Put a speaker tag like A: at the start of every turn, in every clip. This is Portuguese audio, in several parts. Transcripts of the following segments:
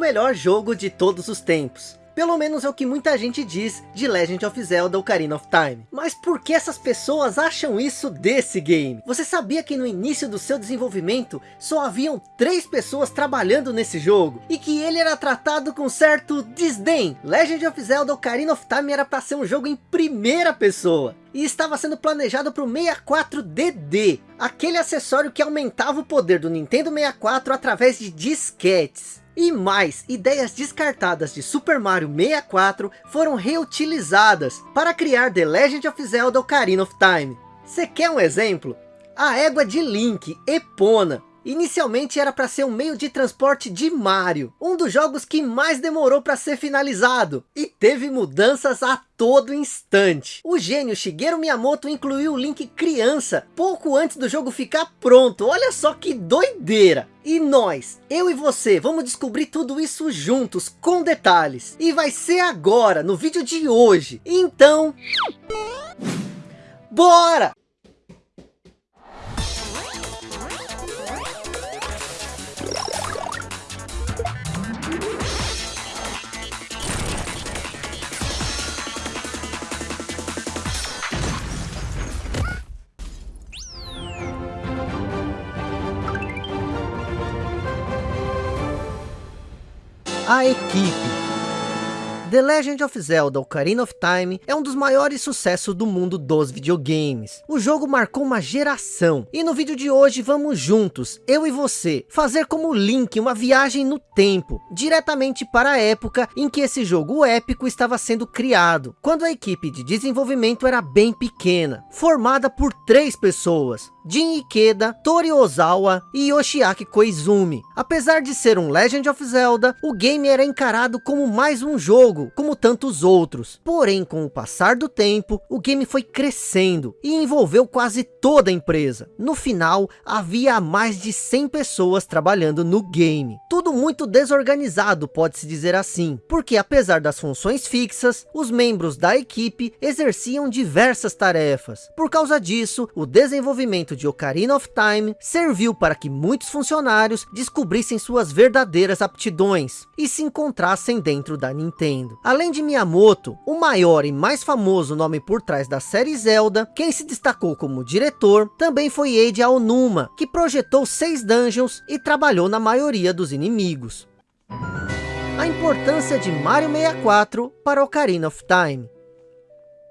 A: melhor jogo de todos os tempos. Pelo menos é o que muita gente diz de Legend of Zelda Ocarina of Time. Mas por que essas pessoas acham isso desse game? Você sabia que no início do seu desenvolvimento só haviam três pessoas trabalhando nesse jogo? E que ele era tratado com certo desdém? Legend of Zelda Ocarina of Time era para ser um jogo em primeira pessoa e estava sendo planejado para o 64DD, aquele acessório que aumentava o poder do Nintendo 64 através de disquetes. E mais, ideias descartadas de Super Mario 64 foram reutilizadas para criar The Legend of Zelda Ocarina of Time. Você quer um exemplo? A égua de Link, Epona, Inicialmente era para ser um meio de transporte de Mario, um dos jogos que mais demorou para ser finalizado, e teve mudanças a todo instante. O gênio Shigeru Miyamoto incluiu o Link criança, pouco antes do jogo ficar pronto, olha só que doideira! E nós, eu e você, vamos descobrir tudo isso juntos, com detalhes. E vai ser agora, no vídeo de hoje. Então... Bora! A equipe. The Legend of Zelda Ocarina of Time é um dos maiores sucessos do mundo dos videogames. O jogo marcou uma geração. E no vídeo de hoje vamos juntos, eu e você, fazer como Link uma viagem no tempo, diretamente para a época em que esse jogo épico estava sendo criado, quando a equipe de desenvolvimento era bem pequena, formada por três pessoas, Jin Ikeda, Tori Ozawa e Yoshiaki Koizumi. Apesar de ser um Legend of Zelda, o game era encarado como mais um jogo, como tantos outros. Porém, com o passar do tempo, o game foi crescendo e envolveu quase toda a empresa. No final, havia mais de 100 pessoas trabalhando no game. Tudo muito desorganizado, pode-se dizer assim, porque apesar das funções fixas, os membros da equipe exerciam diversas tarefas. Por causa disso, o desenvolvimento de Ocarina of Time serviu para que muitos funcionários descobrissem suas verdadeiras aptidões e se encontrassem dentro da Nintendo. Além de Miyamoto, o maior e mais famoso nome por trás da série Zelda, quem se destacou como diretor também foi Eiji Aonuma, que projetou seis dungeons e trabalhou na maioria dos inimigos. A importância de Mario 64 para Ocarina of Time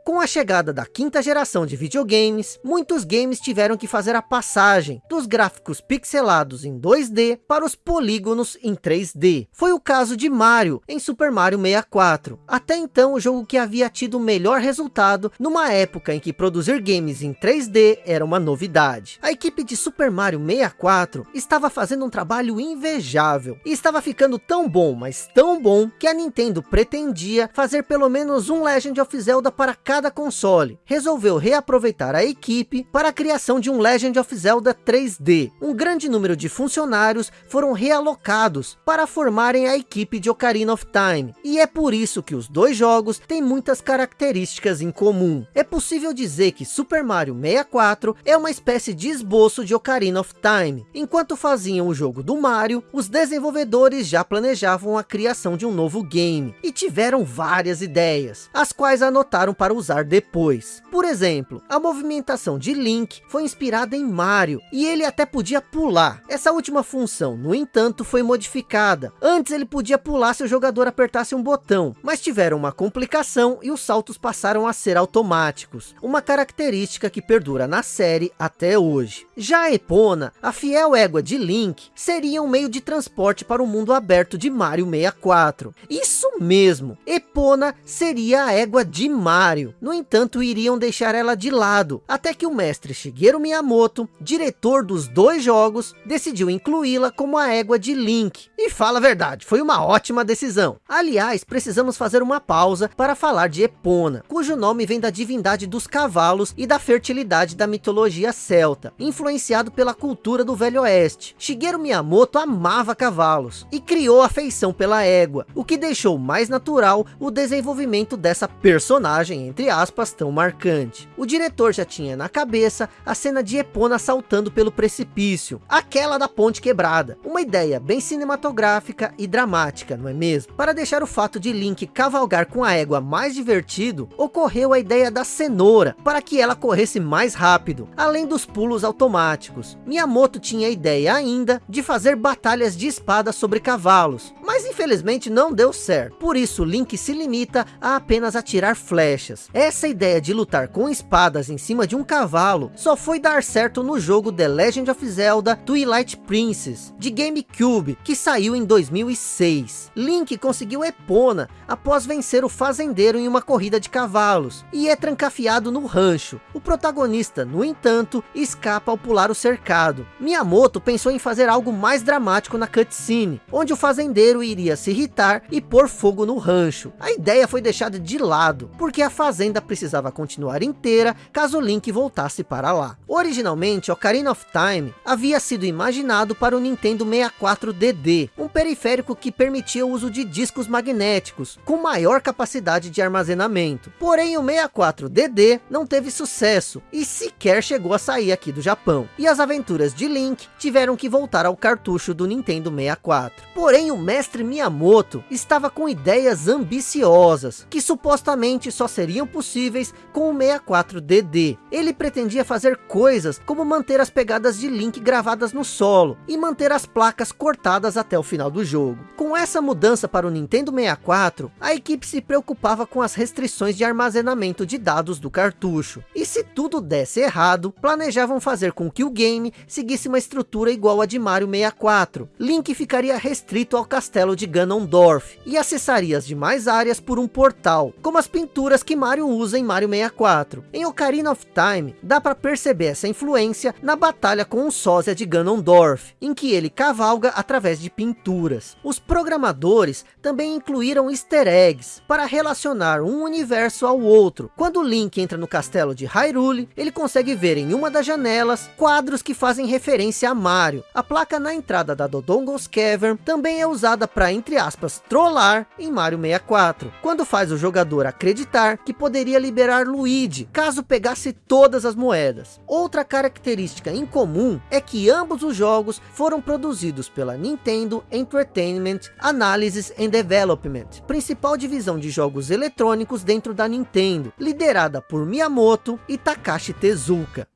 A: com a chegada da quinta geração de videogames, muitos games tiveram que fazer a passagem dos gráficos pixelados em 2D para os polígonos em 3D. Foi o caso de Mario em Super Mario 64. Até então o jogo que havia tido o melhor resultado numa época em que produzir games em 3D era uma novidade. A equipe de Super Mario 64 estava fazendo um trabalho invejável e estava ficando tão bom, mas tão bom que a Nintendo pretendia fazer pelo menos um Legend of Zelda para cada console, resolveu reaproveitar a equipe para a criação de um Legend of Zelda 3D. Um grande número de funcionários foram realocados para formarem a equipe de Ocarina of Time. E é por isso que os dois jogos têm muitas características em comum. É possível dizer que Super Mario 64 é uma espécie de esboço de Ocarina of Time. Enquanto faziam o jogo do Mario, os desenvolvedores já planejavam a criação de um novo game. E tiveram várias ideias, as quais anotaram para usar usar depois. Por exemplo, a movimentação de Link foi inspirada em Mario, e ele até podia pular. Essa última função, no entanto, foi modificada. Antes ele podia pular se o jogador apertasse um botão, mas tiveram uma complicação e os saltos passaram a ser automáticos. Uma característica que perdura na série até hoje. Já a Epona, a fiel égua de Link, seria um meio de transporte para o mundo aberto de Mario 64. Isso mesmo, Epona seria a égua de Mario. No entanto, iriam deixar ela de lado, até que o mestre Shigeru Miyamoto, diretor dos dois jogos, decidiu incluí-la como a égua de Link. E fala a verdade, foi uma ótima decisão. Aliás, precisamos fazer uma pausa para falar de Epona, cujo nome vem da divindade dos cavalos e da fertilidade da mitologia celta, influenciado pela cultura do Velho Oeste. Shigeru Miyamoto amava cavalos e criou afeição pela égua, o que deixou mais natural o desenvolvimento dessa personagem, entre aspas, tão marcante. O diretor já tinha na cabeça a cena de Epona saltando pelo precipício, aquela da ponte quebrada. Uma ideia bem cinematográfica e dramática, não é mesmo? Para deixar o fato de Link cavalgar com a égua mais divertido, ocorreu a ideia da cenoura, para que ela corresse mais rápido, além dos pulos automáticos. Miyamoto tinha a ideia ainda de fazer batalhas de espada sobre cavalos, mas infelizmente não deu certo. Por isso Link se limita a apenas atirar flechas. Essa ideia de lutar com espadas em cima de um cavalo só foi dar certo no jogo The Legend of Zelda Twilight Princess de GameCube, que saiu em 2006. Link conseguiu Epona após vencer o fazendeiro em uma corrida de cavalos e é trancafiado no rancho. O protagonista, no entanto, escapa ao pular o cercado. Miyamoto pensou em fazer algo mais dramático na cutscene, onde o fazendeiro iria se irritar e pôr fogo no rancho. A ideia foi deixada de lado, porque a fazenda precisava continuar inteira caso Link voltasse para lá. Originalmente, Ocarina of Time havia sido imaginado para o Nintendo 64DD, um periférico que permitia o uso de discos magnéticos, com maior capacidade de armazenamento. Porém, o 64DD não teve sucesso, e sequer chegou a sair aqui do Japão. E as aventuras de Link tiveram que voltar ao cartucho do Nintendo 64. Porém, o mestre Miyamoto estava com ideias ambiciosas, que supostamente só seriam possíveis com o 64DD. Ele pretendia fazer coisas como manter as pegadas de Link gravadas no solo, e manter as placas cortadas até o final do jogo. Com essa mudança para o Nintendo 64, a equipe se preocupava com as restrições de armazenamento de dados do cartucho. E se tudo desse errado, planejavam fazer com que o game seguisse uma estrutura igual a de Mario 64. Link ficaria restrito ao castelo de Ganondorf, e acessaria as demais áreas por um portal, como as pinturas que Mario usa em Mario 64. Em Ocarina of Time, dá para perceber essa influência na batalha com o sósia de Ganondorf, em que ele cavalga através de pinturas. Os programadores também incluíram easter eggs, para relacionar um universo ao outro. Quando Link entra no castelo de Hyrule, ele consegue ver em uma das janelas, quadros que fazem referência a Mario. A placa na entrada da Dodongo's Cavern também é usada para, entre aspas, trollar em Mario 64, quando faz o jogador acreditar que poderia liberar Luigi, caso pegasse todas as moedas. Outra característica incomum é que ambos os jogos foram produzidos pela Nintendo Entertainment Analysis and Development, principal divisão de jogos eletrônicos dentro da Nintendo, liderada por Miyamoto e Takashi Tezuka.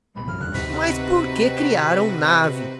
A: Mas por que criaram Nave?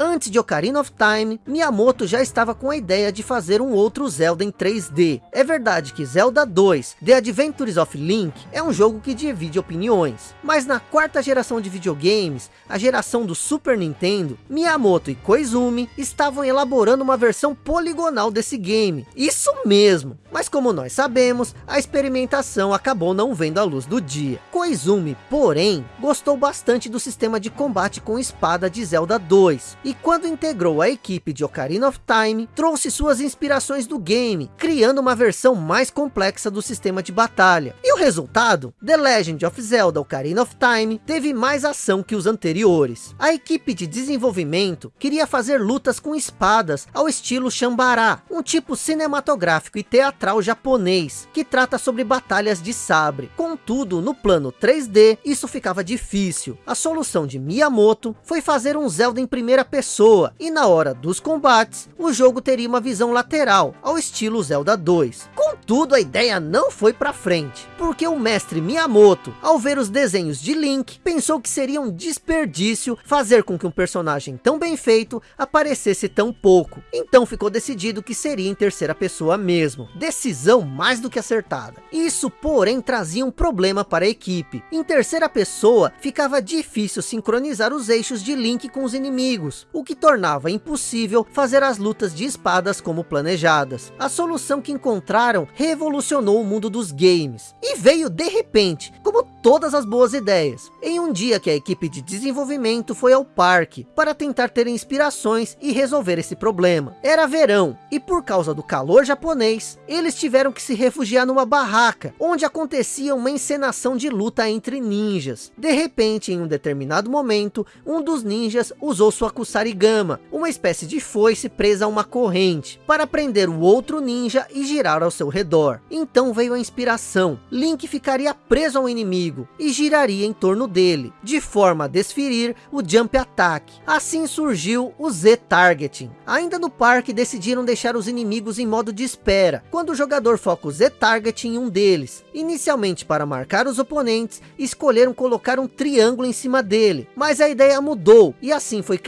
A: Antes de Ocarina of Time, Miyamoto já estava com a ideia de fazer um outro Zelda em 3D. É verdade que Zelda 2, The Adventures of Link, é um jogo que divide opiniões. Mas na quarta geração de videogames, a geração do Super Nintendo, Miyamoto e Koizumi estavam elaborando uma versão poligonal desse game. Isso mesmo! Mas como nós sabemos, a experimentação acabou não vendo a luz do dia. Koizumi, porém, gostou bastante do sistema de combate com espada de Zelda 2 e quando integrou a equipe de Ocarina of Time, trouxe suas inspirações do game, criando uma versão mais complexa do sistema de batalha. E o resultado? The Legend of Zelda Ocarina of Time teve mais ação que os anteriores. A equipe de desenvolvimento queria fazer lutas com espadas ao estilo Shambara, um tipo cinematográfico e teatral japonês, que trata sobre batalhas de sabre. Contudo, no plano 3D, isso ficava difícil. A solução de Miyamoto foi fazer um Zelda em primeira pessoa pessoa, e na hora dos combates, o jogo teria uma visão lateral, ao estilo Zelda 2. Contudo, a ideia não foi para frente, porque o mestre Miyamoto, ao ver os desenhos de Link, pensou que seria um desperdício fazer com que um personagem tão bem feito aparecesse tão pouco. Então ficou decidido que seria em terceira pessoa mesmo. Decisão mais do que acertada. Isso, porém, trazia um problema para a equipe. Em terceira pessoa, ficava difícil sincronizar os eixos de Link com os inimigos, o que tornava impossível fazer as lutas de espadas como planejadas. A solução que encontraram revolucionou o mundo dos games, e veio de repente, como todas as boas ideias, em um dia que a equipe de desenvolvimento foi ao parque, para tentar ter inspirações e resolver esse problema. Era verão, e por causa do calor japonês, eles tiveram que se refugiar numa barraca, onde acontecia uma encenação de luta entre ninjas. De repente, em um determinado momento, um dos ninjas usou sua Kusai Sarigama, uma espécie de foice presa a uma corrente, para prender o outro ninja e girar ao seu redor. Então veio a inspiração, Link ficaria preso ao inimigo e giraria em torno dele, de forma a desferir o Jump Attack. Assim surgiu o Z-Targeting. Ainda no parque decidiram deixar os inimigos em modo de espera, quando o jogador foca o Z-Targeting em um deles. Inicialmente para marcar os oponentes, escolheram colocar um triângulo em cima dele, mas a ideia mudou, e assim foi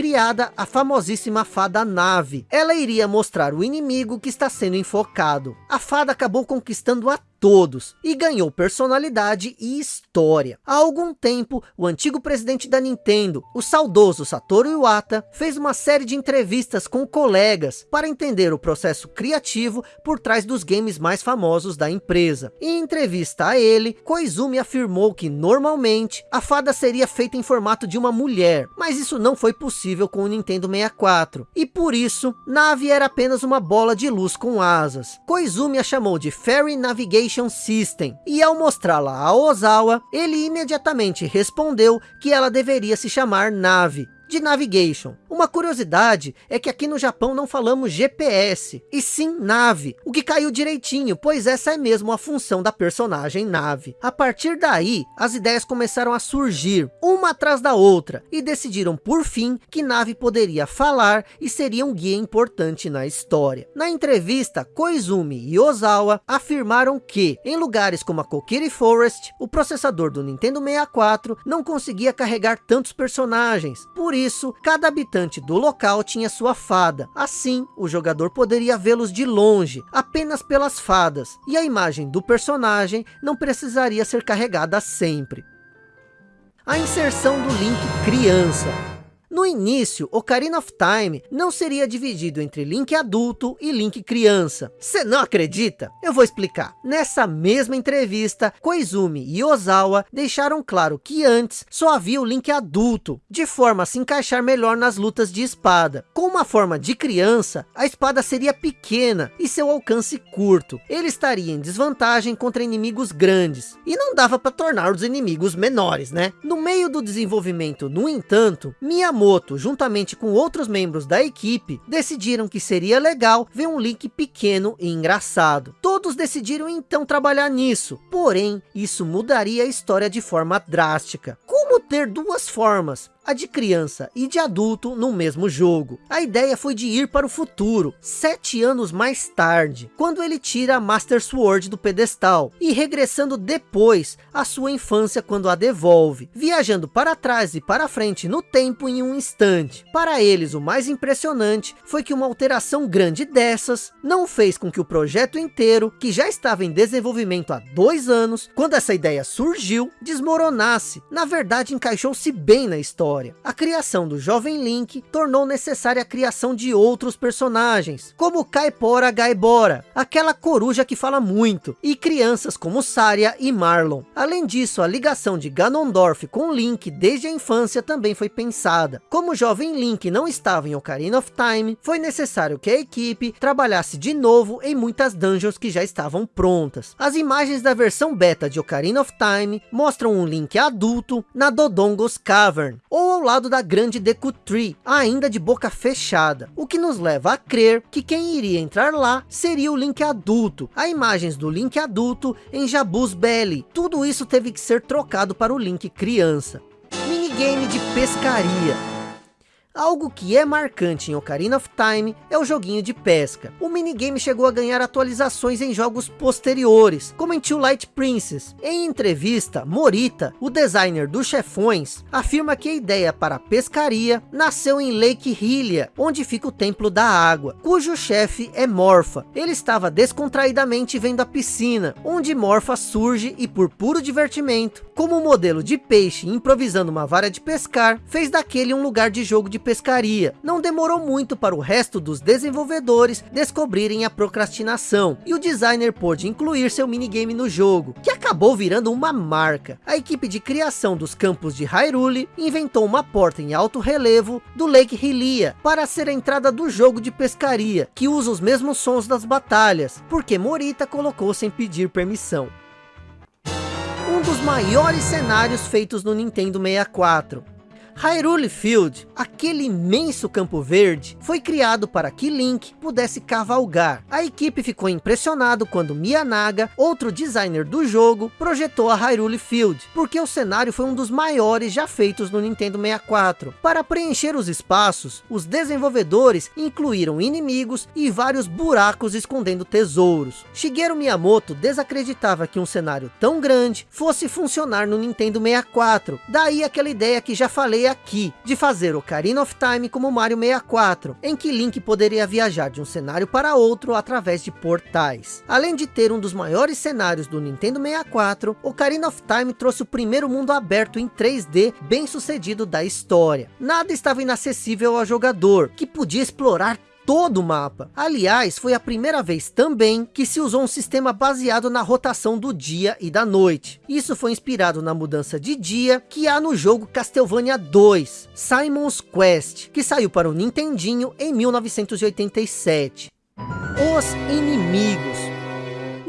A: a famosíssima fada nave. Ela iria mostrar o inimigo que está sendo enfocado. A fada acabou conquistando a todos e ganhou personalidade e história. Há algum tempo, o antigo presidente da Nintendo, o saudoso Satoru Iwata, fez uma série de entrevistas com colegas para entender o processo criativo por trás dos games mais famosos da empresa. Em entrevista a ele, Koizumi afirmou que normalmente a fada seria feita em formato de uma mulher, mas isso não foi possível com o Nintendo 64. E por isso, Nave era apenas uma bola de luz com asas. Koizumi a chamou de Fairy Navigation Navigation System. E ao mostrá-la a Ozawa, ele imediatamente respondeu que ela deveria se chamar Nave de navigation. Uma curiosidade é que aqui no Japão não falamos GPS, e sim nave, o que caiu direitinho, pois essa é mesmo a função da personagem nave. A partir daí, as ideias começaram a surgir, uma atrás da outra, e decidiram por fim que nave poderia falar e seria um guia importante na história. Na entrevista, Koizumi e Ozawa afirmaram que, em lugares como a Kokiri Forest, o processador do Nintendo 64 não conseguia carregar tantos personagens, por isso, cada habitante do local tinha sua fada. Assim, o jogador poderia vê-los de longe, apenas pelas fadas. E a imagem do personagem não precisaria ser carregada sempre. A inserção do Link criança. No início, Ocarina of Time não seria dividido entre Link adulto e Link criança. Você não acredita? Eu vou explicar. Nessa mesma entrevista, Koizumi e Ozawa deixaram claro que antes só havia o Link adulto, de forma a se encaixar melhor nas lutas de espada. Com uma forma de criança, a espada seria pequena e seu alcance curto. Ele estaria em desvantagem contra inimigos grandes. E não dava para tornar os inimigos menores, né? No meio do desenvolvimento, no entanto, Miyamoto Miyamoto, juntamente com outros membros da equipe, decidiram que seria legal ver um Link pequeno e engraçado. Todos decidiram então trabalhar nisso, porém, isso mudaria a história de forma drástica. Como ter duas formas? A de criança e de adulto no mesmo jogo. A ideia foi de ir para o futuro, sete anos mais tarde, quando ele tira a Master Sword do pedestal, e regressando depois à sua infância quando a devolve, viajando para trás e para frente no tempo em um instante. Para eles, o mais impressionante foi que uma alteração grande dessas não fez com que o projeto inteiro, que já estava em desenvolvimento há dois anos, quando essa ideia surgiu, desmoronasse. Na verdade, encaixou-se bem na história história. A criação do jovem Link tornou necessária a criação de outros personagens, como Kaipora Gaibora, aquela coruja que fala muito, e crianças como Saria e Marlon. Além disso, a ligação de Ganondorf com Link desde a infância também foi pensada. Como o jovem Link não estava em Ocarina of Time, foi necessário que a equipe trabalhasse de novo em muitas dungeons que já estavam prontas. As imagens da versão beta de Ocarina of Time mostram um Link adulto na Dodongo's Cavern, ou ao lado da grande Deku Tree, ainda de boca fechada, o que nos leva a crer que quem iria entrar lá seria o Link adulto. Há imagens do Link adulto em Jabuz Belly, tudo isso teve que ser trocado para o Link criança. Minigame de pescaria. Algo que é marcante em Ocarina of Time é o joguinho de pesca. O minigame chegou a ganhar atualizações em jogos posteriores, como em Two Light Princess. Em entrevista, Morita, o designer dos chefões, afirma que a ideia para a pescaria nasceu em Lake Hylia, onde fica o Templo da Água, cujo chefe é Morpha. Ele estava descontraidamente vendo a piscina, onde Morpha surge e por puro divertimento, como modelo de peixe improvisando uma vara de pescar, fez daquele um lugar de jogo de pescaria. Não demorou muito para o resto dos desenvolvedores descobrirem a procrastinação, e o designer pôde incluir seu minigame no jogo, que acabou virando uma marca. A equipe de criação dos campos de Hyrule inventou uma porta em alto relevo do Lake Hylia, para ser a entrada do jogo de pescaria, que usa os mesmos sons das batalhas, porque Morita colocou sem pedir permissão um dos maiores cenários feitos no Nintendo 64. Hyrule Field, aquele imenso campo verde, foi criado para que Link pudesse cavalgar. A equipe ficou impressionado quando Miyanaga, outro designer do jogo, projetou a Hyrule Field, porque o cenário foi um dos maiores já feitos no Nintendo 64. Para preencher os espaços, os desenvolvedores incluíram inimigos e vários buracos escondendo tesouros. Shigeru Miyamoto desacreditava que um cenário tão grande fosse funcionar no Nintendo 64. Daí aquela ideia que já falei aqui, de fazer Ocarina of Time como Mario 64, em que Link poderia viajar de um cenário para outro através de portais. Além de ter um dos maiores cenários do Nintendo 64, Ocarina of Time trouxe o primeiro mundo aberto em 3D bem sucedido da história. Nada estava inacessível ao jogador, que podia explorar todo o mapa. Aliás, foi a primeira vez também que se usou um sistema baseado na rotação do dia e da noite. Isso foi inspirado na mudança de dia que há no jogo Castlevania 2, Simon's Quest, que saiu para o Nintendinho em 1987. Os inimigos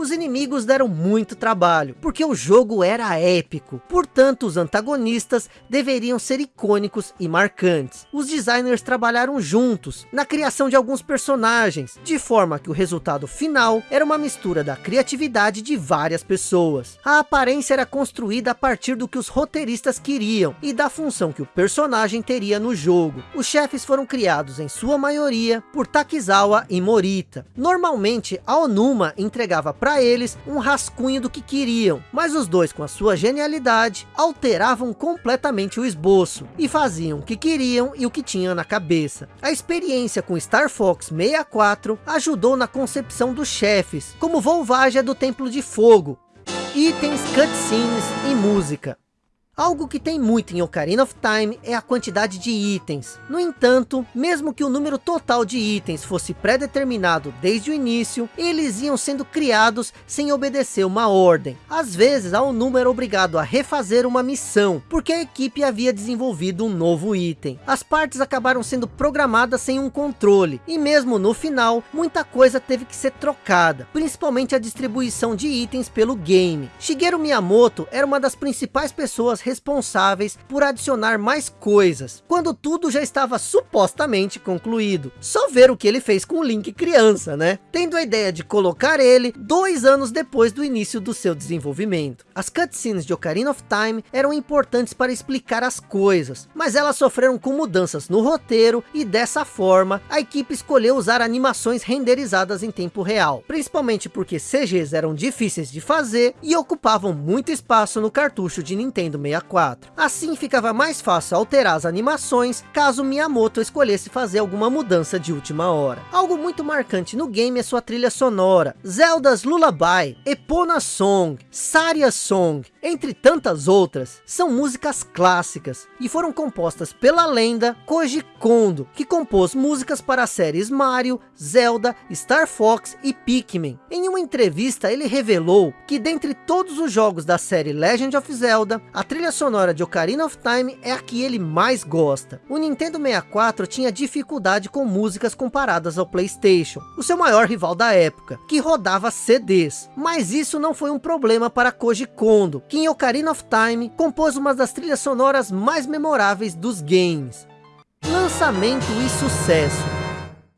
A: os inimigos deram muito trabalho, porque o jogo era épico. Portanto, os antagonistas deveriam ser icônicos e marcantes. Os designers trabalharam juntos na criação de alguns personagens, de forma que o resultado final era uma mistura da criatividade de várias pessoas. A aparência era construída a partir do que os roteiristas queriam e da função que o personagem teria no jogo. Os chefes foram criados em sua maioria por Takizawa e Morita. Normalmente, a Onuma entregava para para eles um rascunho do que queriam, mas os dois com a sua genialidade alteravam completamente o esboço e faziam o que queriam e o que tinham na cabeça. A experiência com Star Fox 64 ajudou na concepção dos chefes, como Volvagia do Templo de Fogo, itens, cutscenes e música. Algo que tem muito em Ocarina of Time é a quantidade de itens. No entanto, mesmo que o número total de itens fosse pré-determinado desde o início, eles iam sendo criados sem obedecer uma ordem. Às vezes, há um número obrigado a refazer uma missão, porque a equipe havia desenvolvido um novo item. As partes acabaram sendo programadas sem um controle, e mesmo no final, muita coisa teve que ser trocada, principalmente a distribuição de itens pelo game. Shigeru Miyamoto era uma das principais pessoas responsáveis por adicionar mais coisas, quando tudo já estava supostamente concluído. Só ver o que ele fez com o Link criança, né? Tendo a ideia de colocar ele dois anos depois do início do seu desenvolvimento. As cutscenes de Ocarina of Time eram importantes para explicar as coisas, mas elas sofreram com mudanças no roteiro e dessa forma a equipe escolheu usar animações renderizadas em tempo real, principalmente porque CGs eram difíceis de fazer e ocupavam muito espaço no cartucho de Nintendo 64. 64. Assim ficava mais fácil alterar as animações, caso Miyamoto escolhesse fazer alguma mudança de última hora. Algo muito marcante no game é sua trilha sonora. Zelda's Lullaby, Epona Song, Saria Song, entre tantas outras, são músicas clássicas e foram compostas pela lenda Koji Kondo, que compôs músicas para as séries Mario, Zelda, Star Fox e Pikmin. Em uma entrevista ele revelou que dentre todos os jogos da série Legend of Zelda, a trilha trilha sonora de Ocarina of Time é a que ele mais gosta. O Nintendo 64 tinha dificuldade com músicas comparadas ao Playstation, o seu maior rival da época, que rodava CDs. Mas isso não foi um problema para Koji Kondo, que em Ocarina of Time compôs uma das trilhas sonoras mais memoráveis dos games. Lançamento e sucesso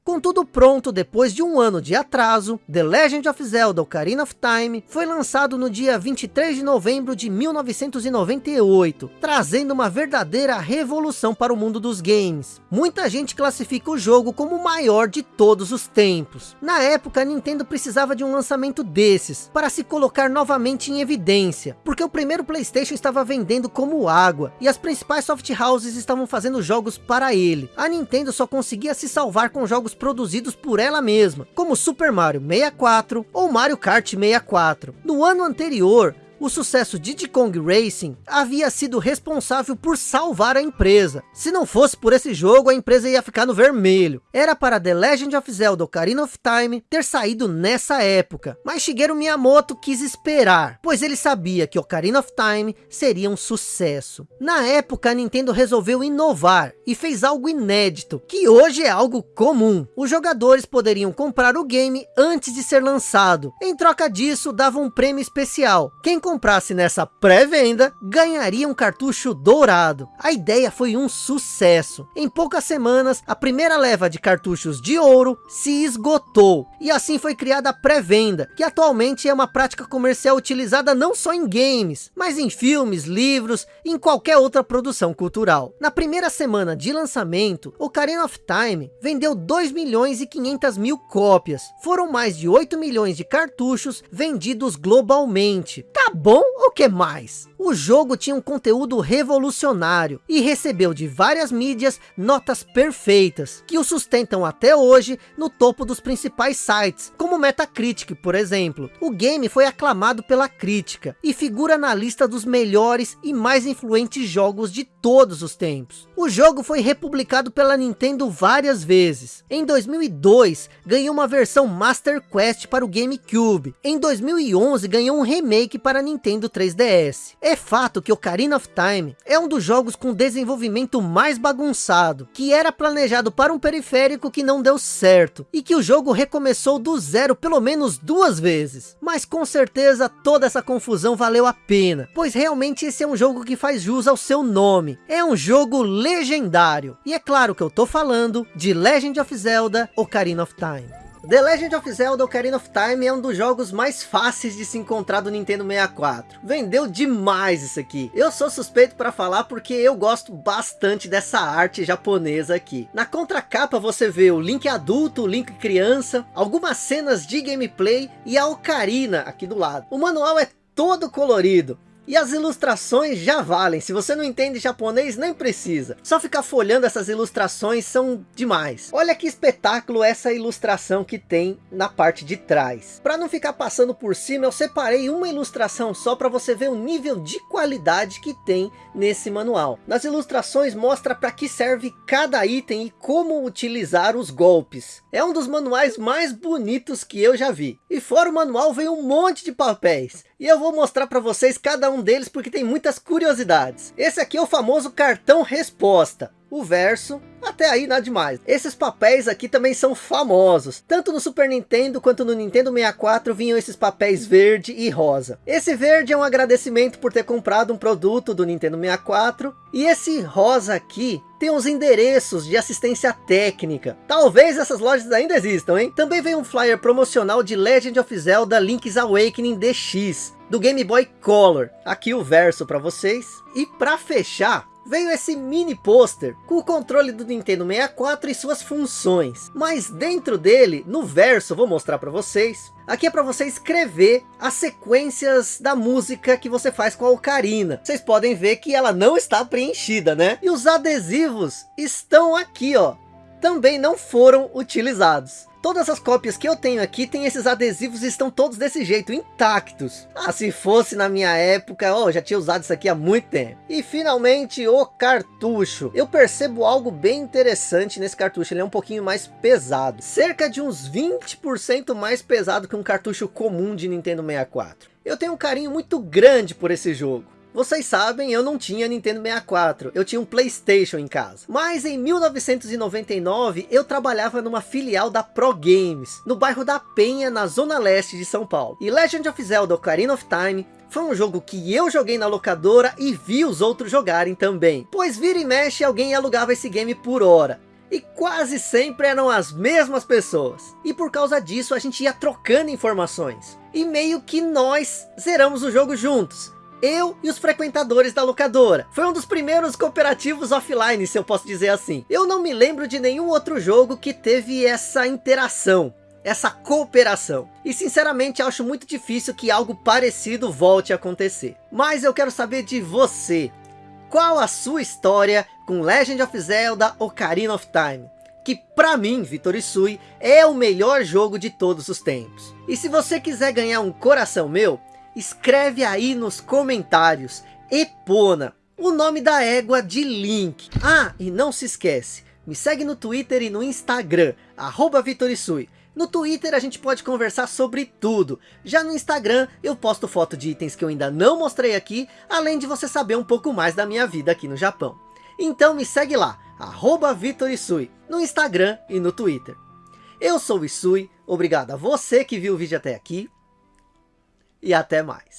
A: com tudo pronto depois de um ano de atraso, The Legend of Zelda Ocarina of Time foi lançado no dia 23 de novembro de 1998, trazendo uma verdadeira revolução para o mundo dos games. Muita gente classifica o jogo como o maior de todos os tempos. Na época, a Nintendo precisava de um lançamento desses, para se colocar novamente em evidência, porque o primeiro Playstation estava vendendo como água, e as principais soft houses estavam fazendo jogos para ele. A Nintendo só conseguia se salvar com jogos jogos produzidos por ela mesma, como Super Mario 64 ou Mario Kart 64. No ano anterior, o sucesso Diddy Kong Racing havia sido responsável por salvar a empresa. Se não fosse por esse jogo, a empresa ia ficar no vermelho. Era para The Legend of Zelda Ocarina of Time ter saído nessa época, mas Shigeru Miyamoto quis esperar, pois ele sabia que Ocarina of Time seria um sucesso. Na época, a Nintendo resolveu inovar e fez algo inédito, que hoje é algo comum. Os jogadores poderiam comprar o game antes de ser lançado. Em troca disso, dava um prêmio especial. Quem comprasse nessa pré-venda, ganharia um cartucho dourado. A ideia foi um sucesso. Em poucas semanas, a primeira leva de cartuchos de ouro se esgotou. E assim foi criada a pré-venda, que atualmente é uma prática comercial utilizada não só em games, mas em filmes, livros e em qualquer outra produção cultural. Na primeira semana de lançamento, Ocarina of Time vendeu 2 milhões e 500 mil cópias. Foram mais de 8 milhões de cartuchos vendidos globalmente. Tá bom ou que mais? O jogo tinha um conteúdo revolucionário e recebeu de várias mídias notas perfeitas, que o sustentam até hoje no topo dos principais sites, como Metacritic, por exemplo. O game foi aclamado pela crítica e figura na lista dos melhores e mais influentes jogos de todos os tempos. O jogo foi republicado pela Nintendo várias vezes. Em 2002, ganhou uma versão Master Quest para o GameCube. Em 2011, ganhou um remake para Nintendo 3DS. É fato que Ocarina of Time é um dos jogos com desenvolvimento mais bagunçado, que era planejado para um periférico que não deu certo, e que o jogo recomeçou do zero pelo menos duas vezes. Mas com certeza toda essa confusão valeu a pena, pois realmente esse é um jogo que faz jus ao seu nome. É um jogo legendário. E é claro que eu tô falando de Legend of Zelda Ocarina of Time. The Legend of Zelda Ocarina of Time é um dos jogos mais fáceis de se encontrar do Nintendo 64. Vendeu demais isso aqui. Eu sou suspeito para falar porque eu gosto bastante dessa arte japonesa aqui. Na contracapa você vê o Link adulto, o Link criança, algumas cenas de gameplay e a Ocarina aqui do lado. O manual é todo colorido. E as ilustrações já valem, se você não entende japonês nem precisa. Só ficar folhando essas ilustrações são demais. Olha que espetáculo essa ilustração que tem na parte de trás. Para não ficar passando por cima, eu separei uma ilustração só para você ver o nível de qualidade que tem nesse manual. Nas ilustrações mostra para que serve cada item e como utilizar os golpes. É um dos manuais mais bonitos que eu já vi. E fora o manual vem um monte de papéis. E eu vou mostrar para vocês cada um deles porque tem muitas curiosidades. Esse aqui é o famoso cartão resposta o verso, até aí nada demais. Esses papéis aqui também são famosos. Tanto no Super Nintendo quanto no Nintendo 64 vinham esses papéis verde e rosa. Esse verde é um agradecimento por ter comprado um produto do Nintendo 64. E esse rosa aqui tem os endereços de assistência técnica. Talvez essas lojas ainda existam, hein? Também vem um flyer promocional de Legend of Zelda Link's Awakening DX do Game Boy Color. Aqui o verso para vocês. E para fechar, veio esse mini pôster com o controle do Nintendo 64 e suas funções. Mas dentro dele, no verso, vou mostrar para vocês. Aqui é para você escrever as sequências da música que você faz com a ocarina. Vocês podem ver que ela não está preenchida, né? E os adesivos estão aqui, ó. Também não foram utilizados. Todas as cópias que eu tenho aqui tem esses adesivos e estão todos desse jeito, intactos. Ah, se fosse na minha época, oh, já tinha usado isso aqui há muito tempo. E finalmente o cartucho. Eu percebo algo bem interessante nesse cartucho, ele é um pouquinho mais pesado. Cerca de uns 20% mais pesado que um cartucho comum de Nintendo 64. Eu tenho um carinho muito grande por esse jogo. Vocês sabem, eu não tinha Nintendo 64, eu tinha um Playstation em casa. Mas em 1999, eu trabalhava numa filial da Pro Games, no bairro da Penha, na zona leste de São Paulo. E Legend of Zelda Ocarina of Time foi um jogo que eu joguei na locadora e vi os outros jogarem também. Pois vira e mexe alguém alugava esse game por hora. E quase sempre eram as mesmas pessoas. E por causa disso a gente ia trocando informações. E meio que nós zeramos o jogo juntos eu e os frequentadores da locadora. Foi um dos primeiros cooperativos offline, se eu posso dizer assim. Eu não me lembro de nenhum outro jogo que teve essa interação essa cooperação. E sinceramente acho muito difícil que algo parecido volte a acontecer. Mas eu quero saber de você. Qual a sua história com Legend of Zelda Ocarina of Time? Que para mim, Vitor Isui, é o melhor jogo de todos os tempos. E se você quiser ganhar um coração meu, escreve aí nos comentários, Epona, o nome da égua de Link. Ah, e não se esquece, me segue no Twitter e no Instagram, arroba Vitorisui. No Twitter a gente pode conversar sobre tudo. Já no Instagram eu posto foto de itens que eu ainda não mostrei aqui, além de você saber um pouco mais da minha vida aqui no Japão. Então me segue lá, arroba Vitorisui, no Instagram e no Twitter. Eu sou o Isui, obrigado a você que viu o vídeo até aqui, e até mais.